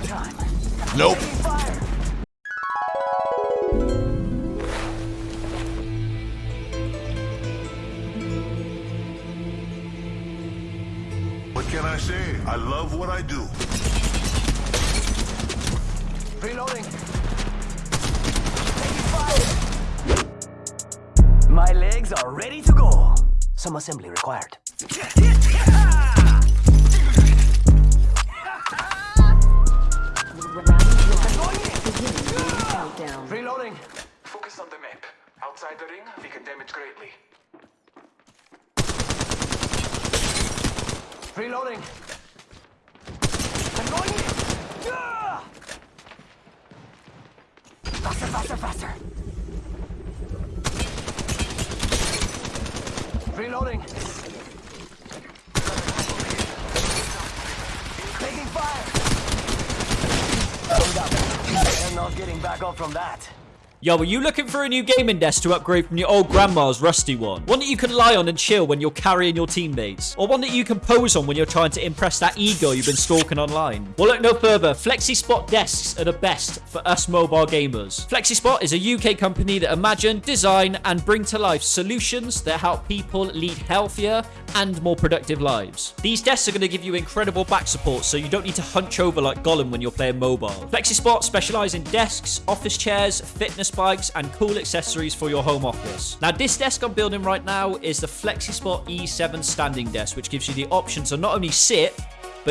go time. Nope. What can I say? I love what I do. Reloading. Taking fire. My legs are ready to go. Some assembly required. Reloading. Focus on the map. Outside the ring, we can damage greatly. Reloading. I'm going in. Yeah! Faster, faster, faster. Reloading. Taking fire. Hold up. I'm not getting back up from that. Yo, are you looking for a new gaming desk to upgrade from your old grandma's rusty one? One that you can lie on and chill when you're carrying your teammates? Or one that you can pose on when you're trying to impress that ego you've been stalking online? Well, look no further. FlexiSpot desks are the best for us mobile gamers. FlexiSpot is a UK company that imagine, design, and bring to life solutions that help people lead healthier and more productive lives. These desks are going to give you incredible back support so you don't need to hunch over like Gollum when you're playing mobile. FlexiSpot specialize in desks, office chairs, fitness bikes, and cool accessories for your home office. Now, this desk I'm building right now is the FlexiSpot E7 standing desk, which gives you the option to not only sit,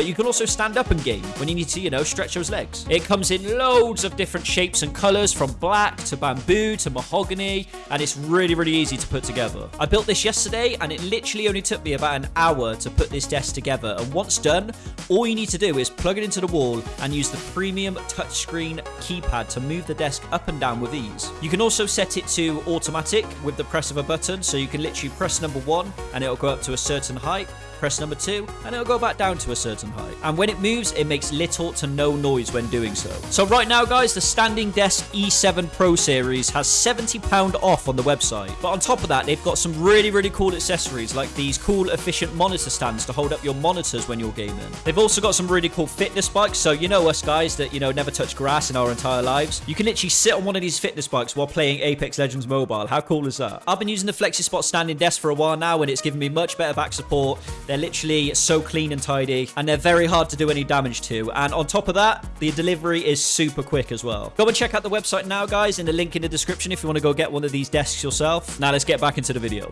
but you can also stand up and game when you need to, you know, stretch those legs. It comes in loads of different shapes and colors from black to bamboo to mahogany, and it's really, really easy to put together. I built this yesterday, and it literally only took me about an hour to put this desk together. And once done, all you need to do is plug it into the wall and use the premium touchscreen keypad to move the desk up and down with ease. You can also set it to automatic with the press of a button, so you can literally press number one and it'll go up to a certain height press number two, and it'll go back down to a certain height. And when it moves, it makes little to no noise when doing so. So right now, guys, the Standing Desk E7 Pro Series has £70 off on the website. But on top of that, they've got some really, really cool accessories like these cool, efficient monitor stands to hold up your monitors when you're gaming. They've also got some really cool fitness bikes, so you know us guys that, you know, never touch grass in our entire lives. You can literally sit on one of these fitness bikes while playing Apex Legends Mobile. How cool is that? I've been using the FlexiSpot standing desk for a while now, and it's given me much better back support. They're literally so clean and tidy, and they're very hard to do any damage to. And on top of that, the delivery is super quick as well. Go and check out the website now, guys, in the link in the description if you want to go get one of these desks yourself. Now let's get back into the video.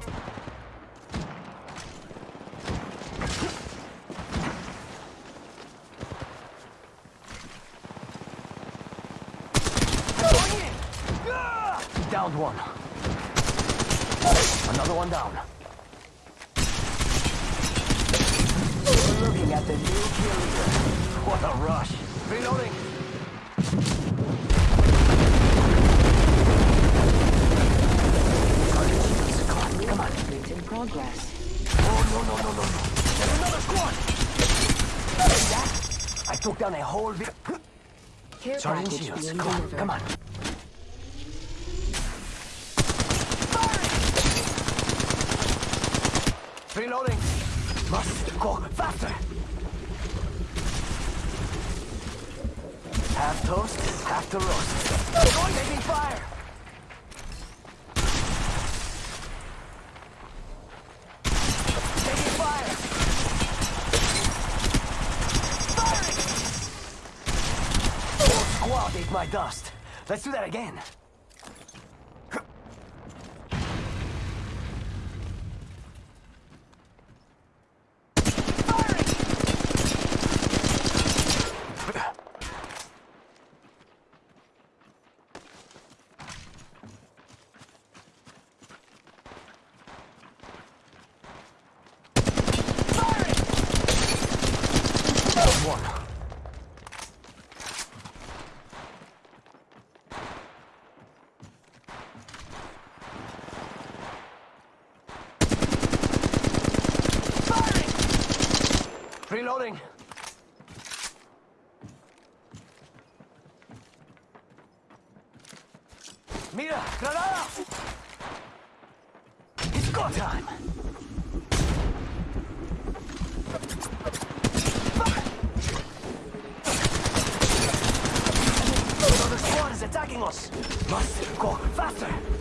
Downed one. Another one down. Looking at the new kill leader. What a rush. Reloading. Come on, come in progress. Oh, no, no, no, no, no. There's another squad. That? I took down a whole... vi- Care Sergeant Shields, come on, come on. Reloading. Must go faster. Half toast, half to roast. Taking fire. Taking fire. Firing. Whole squad ate my dust. Let's do that again. Reloading. Mira, granada! It's go time! Another squad is attacking us! Must go faster!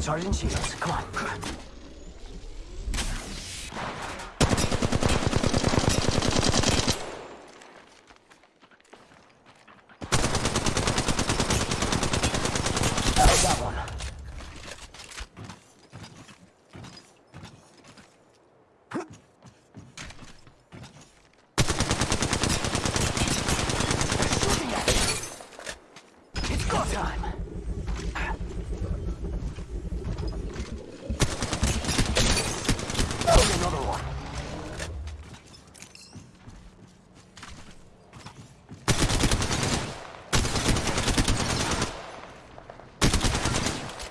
Sergeant Shields, come on. I got one. Shooting at me. It's go time. Oh, another one.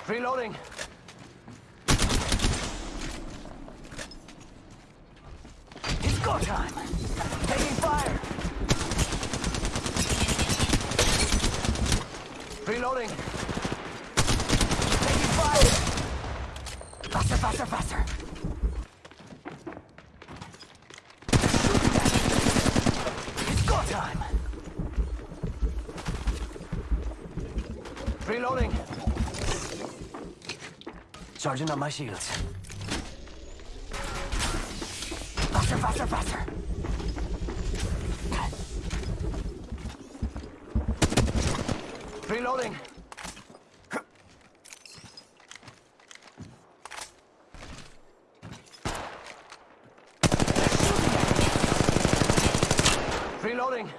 Reloading. It's go time. Taking fire. Reloading. Taking fire. Faster, faster, faster. Reloading. Sergeant on my shields. Faster, faster, faster. Reloading. Reloading.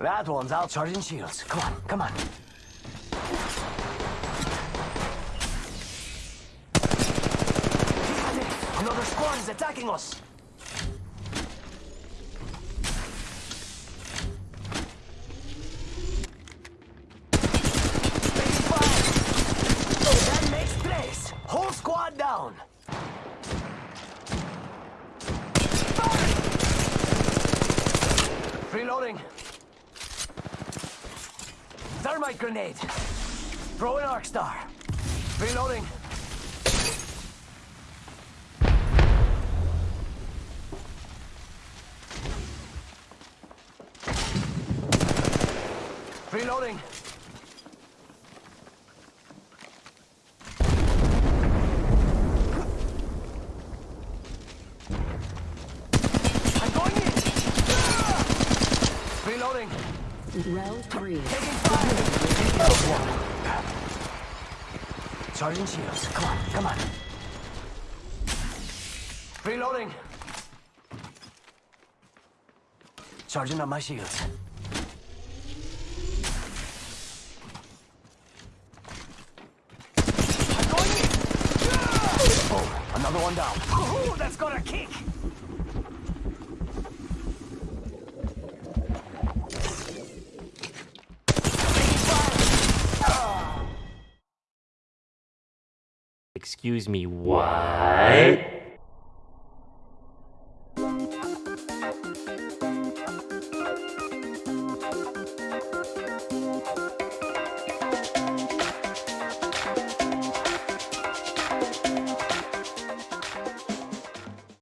That one's out charging shields. Come on, come on. Another squad is attacking us. Whole squad down. Reloading. Thermite grenade. Throw an arc star. Reloading. Reloading. I'm going in. Reloading. Round three. Taking fire. Sergeant Shields, come on, come on. Reloading. Sergeant on my shields. I'm going in. Oh, another one down. Ooh, that's got a kick. Excuse me, what?